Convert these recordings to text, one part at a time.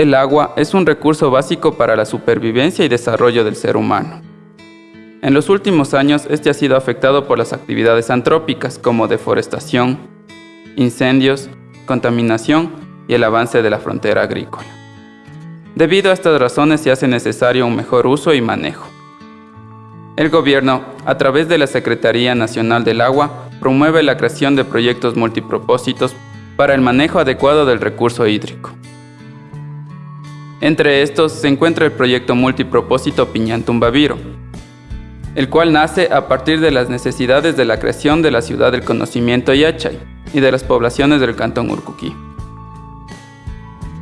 El agua es un recurso básico para la supervivencia y desarrollo del ser humano. En los últimos años, este ha sido afectado por las actividades antrópicas como deforestación, incendios, contaminación y el avance de la frontera agrícola. Debido a estas razones se hace necesario un mejor uso y manejo. El gobierno, a través de la Secretaría Nacional del Agua, promueve la creación de proyectos multipropósitos para el manejo adecuado del recurso hídrico. Entre estos se encuentra el proyecto multipropósito Piñantumbaviro, el cual nace a partir de las necesidades de la creación de la ciudad del conocimiento Yachay y de las poblaciones del cantón Urcuquí.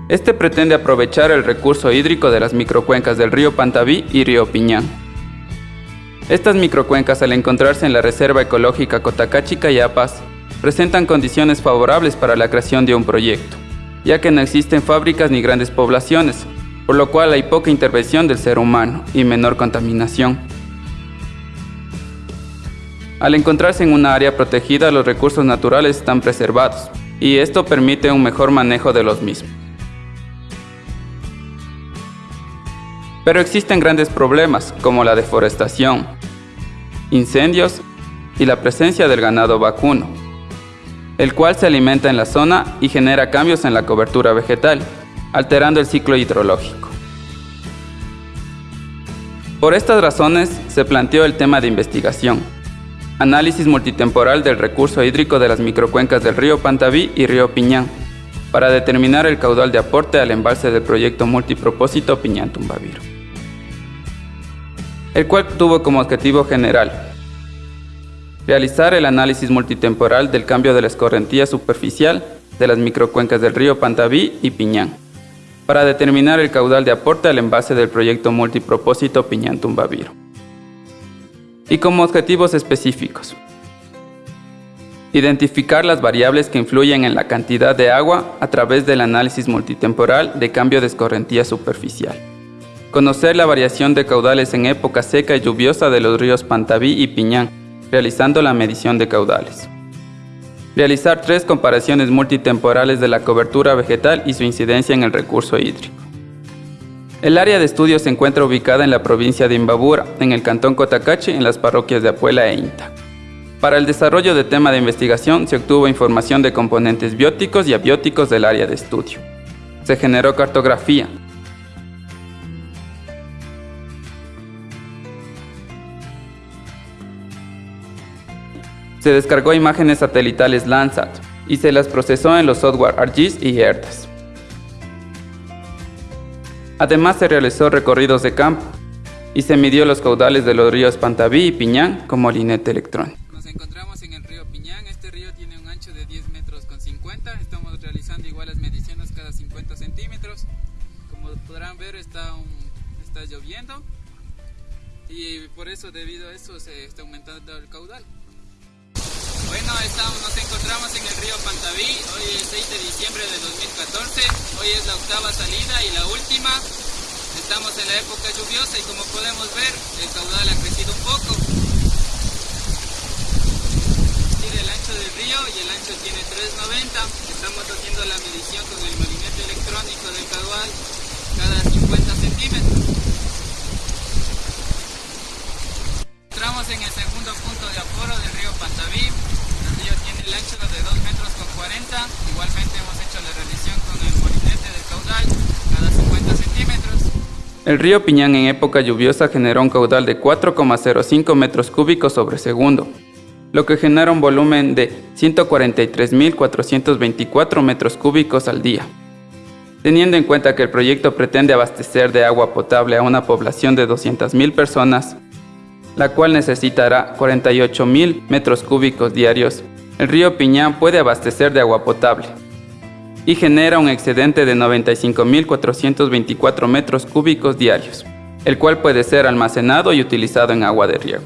Este pretende aprovechar el recurso hídrico de las microcuencas del río Pantaví y río Piñán. Estas microcuencas al encontrarse en la Reserva Ecológica Cotacachi-Cayapas presentan condiciones favorables para la creación de un proyecto, ya que no existen fábricas ni grandes poblaciones, por lo cual hay poca intervención del ser humano y menor contaminación. Al encontrarse en una área protegida, los recursos naturales están preservados, y esto permite un mejor manejo de los mismos. Pero existen grandes problemas, como la deforestación, incendios y la presencia del ganado vacuno, el cual se alimenta en la zona y genera cambios en la cobertura vegetal, alterando el ciclo hidrológico. Por estas razones se planteó el tema de investigación, análisis multitemporal del recurso hídrico de las microcuencas del río Pantaví y río Piñán, para determinar el caudal de aporte al embalse del proyecto multipropósito Piñán Tumbaviro, el cual tuvo como objetivo general realizar el análisis multitemporal del cambio de la escorrentía superficial de las microcuencas del río Pantaví y Piñán, para determinar el caudal de aporte al envase del proyecto multipropósito Piñán Tumbaviro y como objetivos específicos. Identificar las variables que influyen en la cantidad de agua a través del análisis multitemporal de cambio de escorrentía superficial. Conocer la variación de caudales en época seca y lluviosa de los ríos Pantaví y Piñán, realizando la medición de caudales. Realizar tres comparaciones multitemporales de la cobertura vegetal y su incidencia en el recurso hídrico. El área de estudio se encuentra ubicada en la provincia de Imbabura, en el cantón Cotacachi, en las parroquias de Apuela e Inta. Para el desarrollo de tema de investigación se obtuvo información de componentes bióticos y abióticos del área de estudio. Se generó cartografía. Se descargó imágenes satelitales Landsat y se las procesó en los software ArcGIS y ERDAS. Además se realizó recorridos de campo y se midió los caudales de los ríos Pantaví y Piñán como linete electrónico. Nos encontramos en el río Piñán, este río tiene un ancho de 10 metros con 50, estamos realizando igual las mediciones cada 50 centímetros. Como podrán ver está, está lloviendo y por eso debido a eso se está aumentando el caudal. Bueno, estamos, nos encontramos en el río Pantaví, hoy es 6 de diciembre de 2014, hoy es la octava salida y la última. Estamos en la época lluviosa y como podemos ver, el caudal ha crecido un poco. Tiene el ancho del río y el ancho tiene 390. Estamos haciendo la medición con el molinete electrónico del caudal cada 50 centímetros. Entramos en el segundo punto de aforo del río Pantaví, el ancho de 2 metros con 40. Igualmente hemos hecho la revisión con el molinete del caudal cada 50 centímetros. El río Piñán en época lluviosa generó un caudal de 4,05 metros cúbicos sobre segundo, lo que genera un volumen de 143.424 metros cúbicos al día. Teniendo en cuenta que el proyecto pretende abastecer de agua potable a una población de 200.000 personas, la cual necesitará 48.000 metros cúbicos diarios el río Piñán puede abastecer de agua potable y genera un excedente de 95.424 metros cúbicos diarios, el cual puede ser almacenado y utilizado en agua de riego.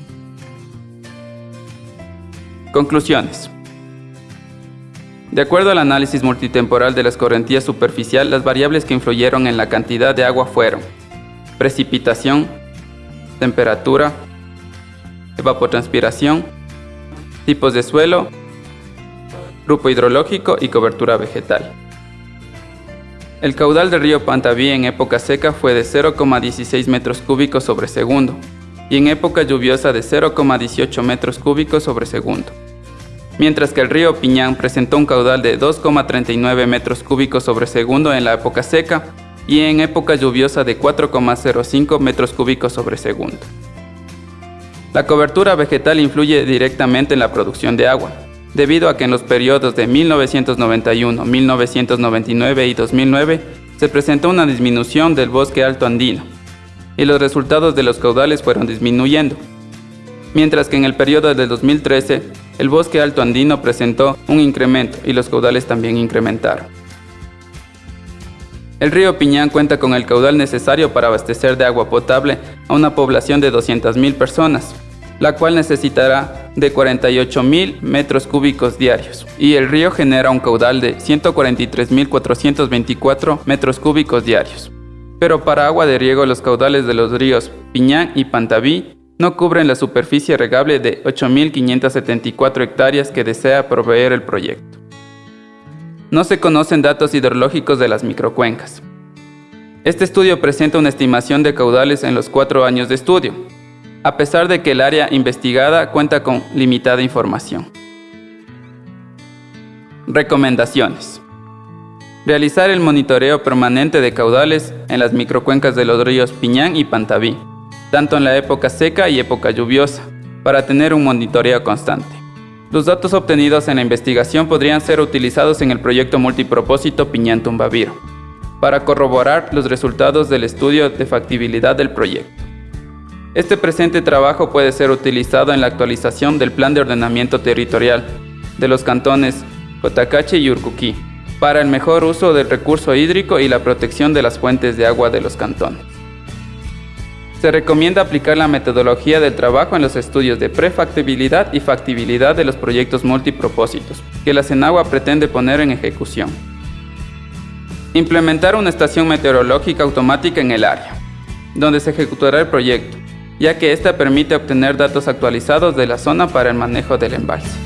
Conclusiones. De acuerdo al análisis multitemporal de la escorrentía superficial, las variables que influyeron en la cantidad de agua fueron precipitación, temperatura, evapotranspiración, tipos de suelo grupo hidrológico y cobertura vegetal. El caudal del río Pantaví en época seca fue de 0,16 metros cúbicos sobre segundo y en época lluviosa de 0,18 metros cúbicos sobre segundo. Mientras que el río Piñán presentó un caudal de 2,39 metros cúbicos sobre segundo en la época seca y en época lluviosa de 4,05 metros cúbicos sobre segundo. La cobertura vegetal influye directamente en la producción de agua, debido a que en los periodos de 1991, 1999 y 2009 se presentó una disminución del bosque alto andino, y los resultados de los caudales fueron disminuyendo, mientras que en el periodo de 2013 el bosque alto andino presentó un incremento y los caudales también incrementaron. El río Piñán cuenta con el caudal necesario para abastecer de agua potable a una población de 200.000 personas, la cual necesitará de 48.000 metros cúbicos diarios, y el río genera un caudal de 143.424 metros cúbicos diarios. Pero para agua de riego los caudales de los ríos Piñán y Pantaví no cubren la superficie regable de 8.574 hectáreas que desea proveer el proyecto. No se conocen datos hidrológicos de las microcuencas. Este estudio presenta una estimación de caudales en los cuatro años de estudio, a pesar de que el área investigada cuenta con limitada información. Recomendaciones. Realizar el monitoreo permanente de caudales en las microcuencas de los ríos Piñán y Pantaví, tanto en la época seca y época lluviosa, para tener un monitoreo constante. Los datos obtenidos en la investigación podrían ser utilizados en el proyecto multipropósito Piñán Tumbaviro, para corroborar los resultados del estudio de factibilidad del proyecto. Este presente trabajo puede ser utilizado en la actualización del Plan de Ordenamiento Territorial de los cantones Cotacache y Urcuquí para el mejor uso del recurso hídrico y la protección de las fuentes de agua de los cantones. Se recomienda aplicar la metodología del trabajo en los estudios de prefactibilidad y factibilidad de los proyectos multipropósitos que la Senagua pretende poner en ejecución. Implementar una estación meteorológica automática en el área, donde se ejecutará el proyecto, ya que ésta permite obtener datos actualizados de la zona para el manejo del embalse.